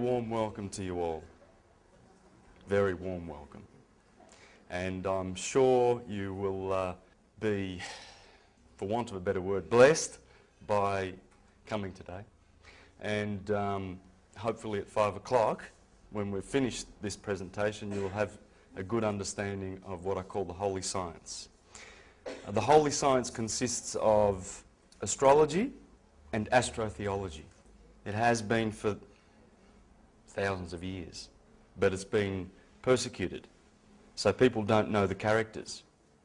warm welcome to you all. Very warm welcome. And I'm sure you will uh, be, for want of a better word, blessed by coming today. And um, hopefully at five o'clock, when we've finished this presentation, you'll have a good understanding of what I call the holy science. Uh, the holy science consists of astrology and astrotheology. It has been for thousands of years, but it's been persecuted. So people don't know the characters.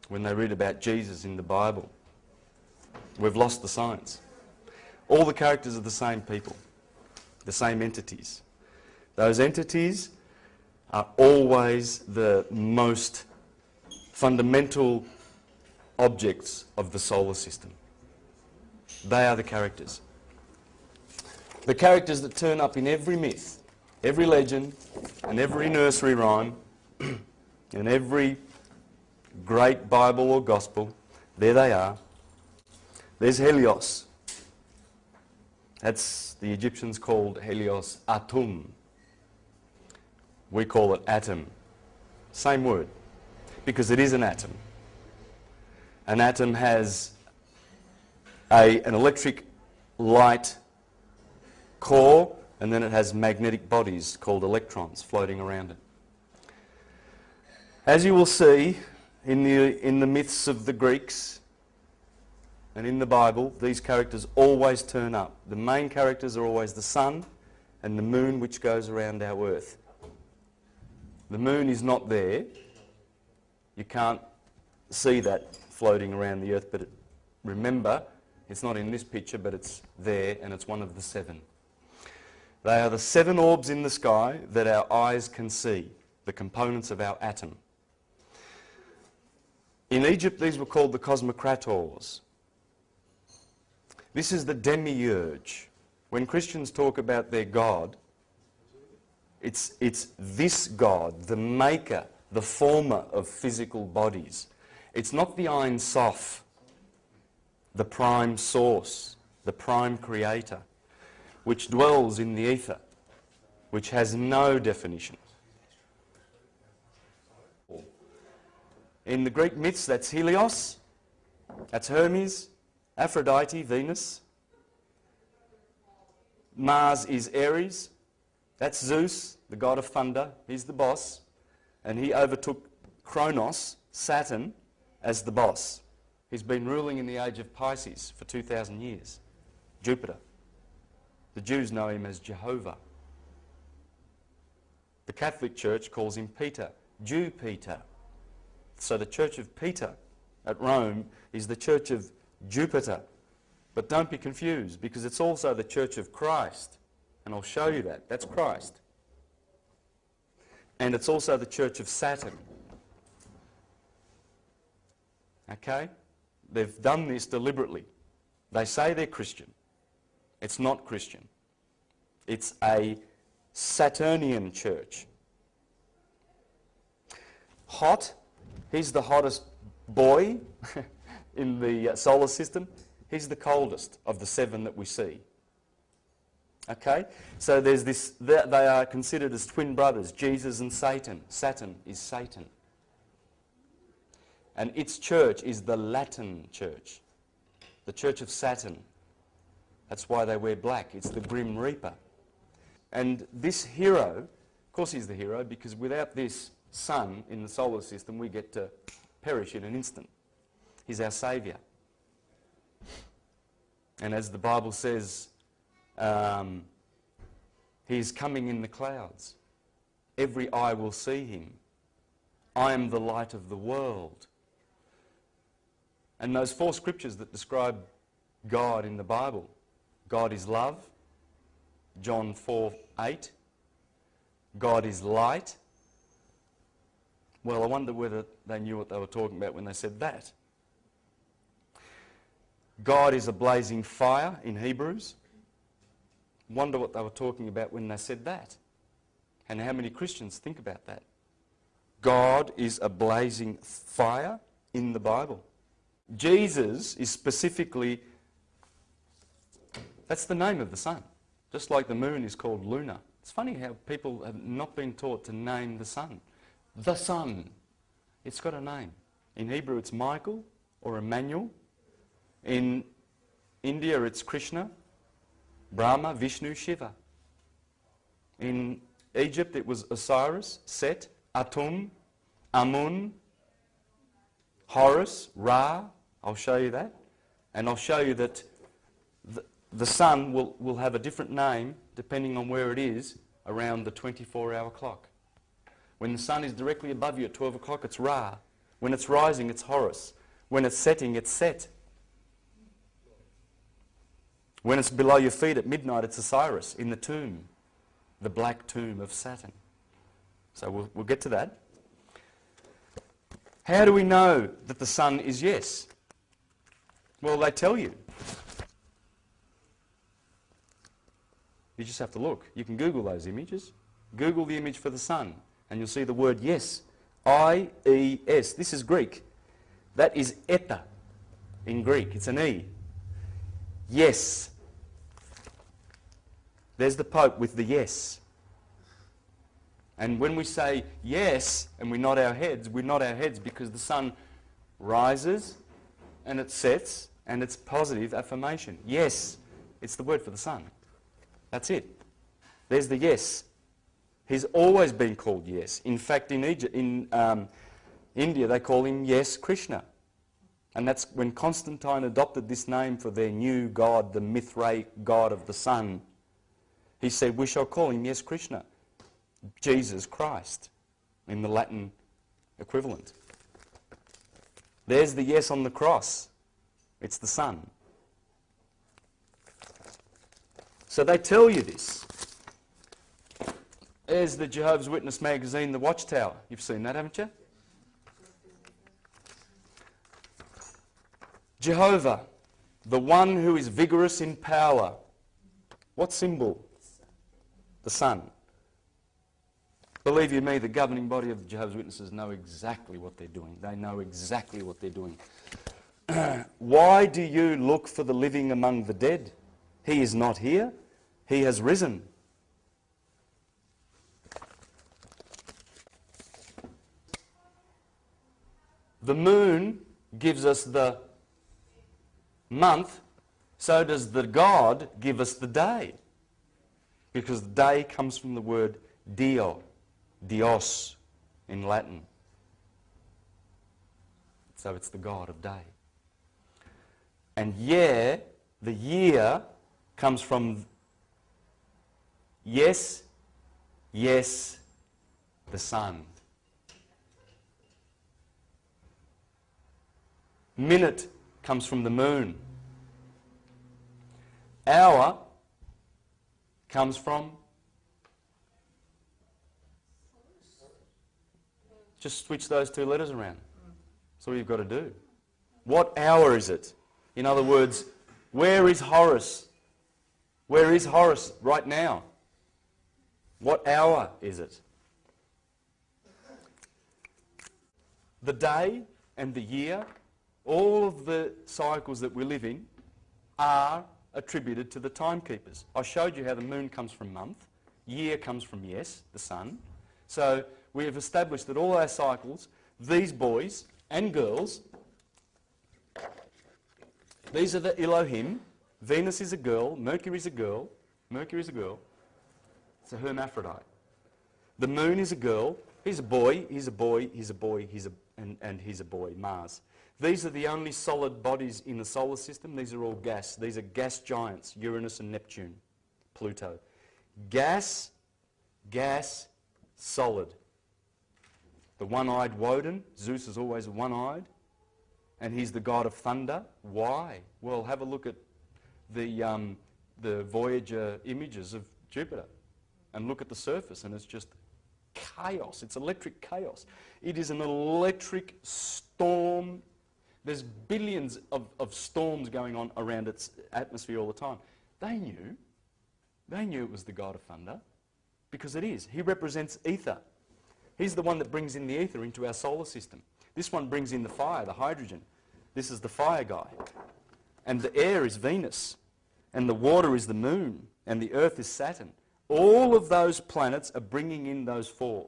When they read about Jesus in the Bible, we've lost the science. All the characters are the same people, the same entities. Those entities are always the most fundamental objects of the solar system. They are the characters. The characters that turn up in every myth, every legend, and every nursery rhyme, and every great Bible or Gospel, there they are. There's Helios. That's the Egyptians called Helios Atum. We call it atom. Same word, because it is an atom. An atom has a, an electric light core and then it has magnetic bodies called electrons floating around it. As you will see in the, in the myths of the Greeks and in the Bible, these characters always turn up. The main characters are always the sun and the moon which goes around our earth. The moon is not there. You can't see that floating around the earth, but it, remember, it's not in this picture, but it's there and it's one of the seven. They are the seven orbs in the sky that our eyes can see, the components of our atom. In Egypt, these were called the cosmocrators. This is the demiurge. When Christians talk about their God, it's, it's this God, the maker, the former of physical bodies. It's not the Ein Sof, the prime source, the prime creator, which dwells in the ether, which has no definition. In the Greek myths, that's Helios, that's Hermes, Aphrodite, Venus. Mars is Ares, that's Zeus, the god of thunder, he's the boss, and he overtook Kronos, Saturn, as the boss. He's been ruling in the age of Pisces for 2,000 years. Jupiter. The Jews know him as Jehovah. The Catholic Church calls him Peter, Jew Peter. So the Church of Peter at Rome is the Church of Jupiter. But don't be confused because it's also the Church of Christ. And I'll show you that. That's Christ. And it's also the Church of Saturn. Okay? They've done this deliberately. They say they're Christian. It's not Christian. It's a Saturnian church. Hot, he's the hottest boy in the uh, solar system. He's the coldest of the seven that we see. Okay? So there's this, they are considered as twin brothers, Jesus and Satan. Saturn is Satan. And its church is the Latin church, the church of Saturn. That's why they wear black. It's the Grim Reaper. And this hero, of course he's the hero, because without this sun in the solar system, we get to perish in an instant. He's our saviour. And as the Bible says, um, he is coming in the clouds. Every eye will see him. I am the light of the world. And those four scriptures that describe God in the Bible God is love, John 4 8. God is light. Well, I wonder whether they knew what they were talking about when they said that. God is a blazing fire in Hebrews. Wonder what they were talking about when they said that. And how many Christians think about that? God is a blazing fire in the Bible. Jesus is specifically, that's the name of the sun. Just like the moon is called Luna, It's funny how people have not been taught to name the sun. The sun. It's got a name. In Hebrew, it's Michael or Emmanuel. In India, it's Krishna, Brahma, Vishnu, Shiva. In Egypt, it was Osiris, Set, Atum, Amun, Horus, Ra. I'll show you that. And I'll show you that the, sun will, will have a different name depending on where it is around the 24-hour clock. When the sun is directly above you at 12 o'clock, it's Ra. When it's rising, it's Horus. When it's setting, it's Set. When it's below your feet at midnight, it's Osiris in the tomb, the black tomb of Saturn. So we'll, we'll get to that. How do we know that the sun is yes? Well, they tell you. You just have to look. You can Google those images. Google the image for the sun, and you'll see the word yes. I-E-S. This is Greek. That is eta in Greek. It's an E. Yes. There's the Pope with the yes. And when we say yes and we nod our heads, we nod our heads because the sun rises and it sets and it's positive affirmation. Yes. It's the word for the sun. That's it. There's the yes. He's always been called yes. In fact, in, Egypt, in um, India, they call him Yes Krishna. And that's when Constantine adopted this name for their new god, the Mithraic god of the sun. He said, we shall call him Yes Krishna, Jesus Christ, in the Latin equivalent. There's the yes on the cross. It's the sun. So they tell you this. There's the Jehovah's Witness magazine, The Watchtower. You've seen that, haven't you? Jehovah, the one who is vigorous in power. What symbol? The sun. Believe you me, the governing body of the Jehovah's Witnesses know exactly what they're doing. They know exactly what they're doing. Why do you look for the living among the dead? He is not here. He has risen. The moon gives us the month, so does the God give us the day. Because the day comes from the word dio, dios in Latin. So it's the God of day. And year, the year, comes from yes, yes, the sun. Minute comes from the moon. Hour comes from just switch those two letters around. That's all you've got to do. What hour is it? In other words, where is Horus? Where is Horus right now? What hour is it? The day and the year all of the cycles that we live in are attributed to the timekeepers. I showed you how the moon comes from month, year comes from yes, the sun. So we have established that all our cycles, these boys and girls, these are the Elohim. Venus is a girl, Mercury is a girl, Mercury is a girl. It's a hermaphrodite. The moon is a girl, he's a boy, he's a boy, he's a boy, he's a, and, and he's a boy, Mars. These are the only solid bodies in the solar system. These are all gas. These are gas giants, Uranus and Neptune, Pluto. Gas, gas, solid. The one-eyed Woden, Zeus is always one-eyed, and he's the god of thunder. Why? Well, have a look at the, um, the Voyager images of Jupiter and look at the surface, and it's just chaos. It's electric chaos. It is an electric storm there's billions of, of storms going on around its atmosphere all the time. They knew. They knew it was the God of thunder because it is. He represents ether. He's the one that brings in the ether into our solar system. This one brings in the fire, the hydrogen. This is the fire guy. And the air is Venus. And the water is the moon. And the earth is Saturn. All of those planets are bringing in those four.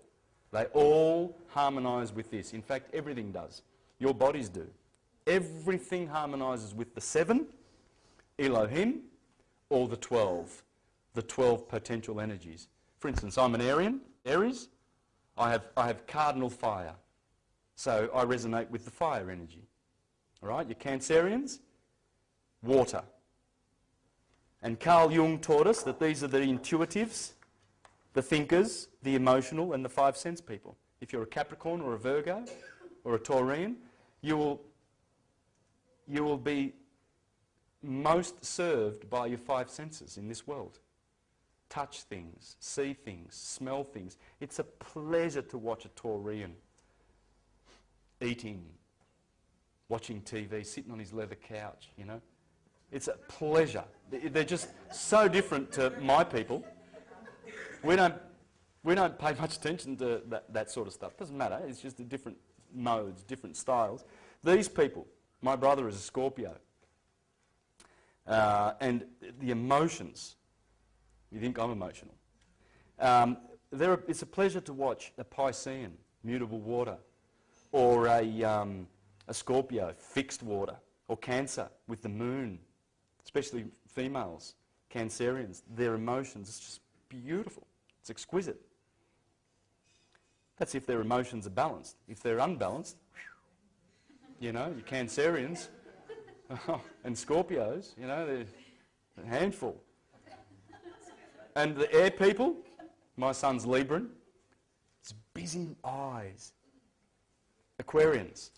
They all harmonise with this. In fact, everything does. Your bodies do. Everything harmonises with the seven, Elohim, or the 12, the 12 potential energies. For instance, I'm an Arian, Aries. I have, I have cardinal fire. So I resonate with the fire energy. All right, your Cancerians, water. And Carl Jung taught us that these are the intuitives, the thinkers, the emotional, and the five sense people. If you're a Capricorn or a Virgo or a Taurian, you will, you will be most served by your five senses in this world. Touch things, see things, smell things. It's a pleasure to watch a Taurian eating, watching TV, sitting on his leather couch, you know. It's a pleasure. They're just so different to my people. We don't, we don't pay much attention to that, that sort of stuff. Doesn't matter. It's just the different modes, different styles. These people, my brother is a Scorpio. Uh, and the emotions, you think I'm emotional. Um, are, it's a pleasure to watch a Piscean, mutable water, or a, um, a Scorpio, fixed water, or Cancer with the moon, especially females, Cancerians, their emotions, it's just beautiful. It's exquisite. That's if their emotions are balanced. If they're unbalanced, you know, your Cancerians oh, and Scorpios, you know, they're a handful. And the air people, my son's Libran, it's busy eyes. Aquarians,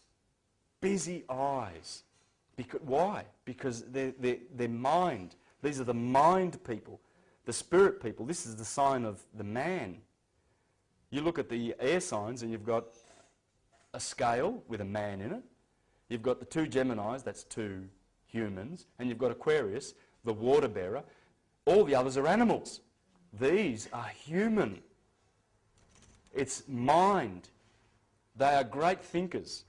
busy eyes. Because, why? Because their, their, mind, these are the mind people, the spirit people. This is the sign of the man. You look at the air signs and you've got a scale with a man in it. You've got the two Geminis, that's two humans. And you've got Aquarius, the water bearer. All the others are animals. These are human. It's mind. They are great thinkers.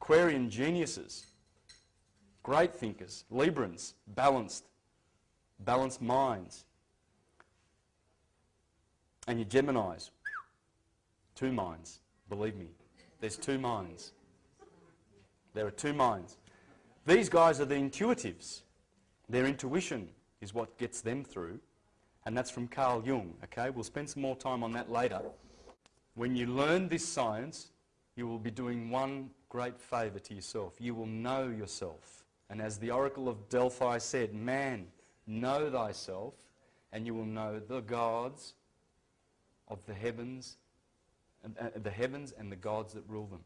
Aquarian geniuses. Great thinkers. Librans, balanced. Balanced minds. And your Geminis, two minds. Believe me, there's two minds. There are two minds. These guys are the intuitives. Their intuition is what gets them through. And that's from Carl Jung, okay? We'll spend some more time on that later. When you learn this science, you will be doing one great favour to yourself. You will know yourself. And as the Oracle of Delphi said, man, know thyself, and you will know the gods of the heavens, uh, the heavens and the gods that rule them.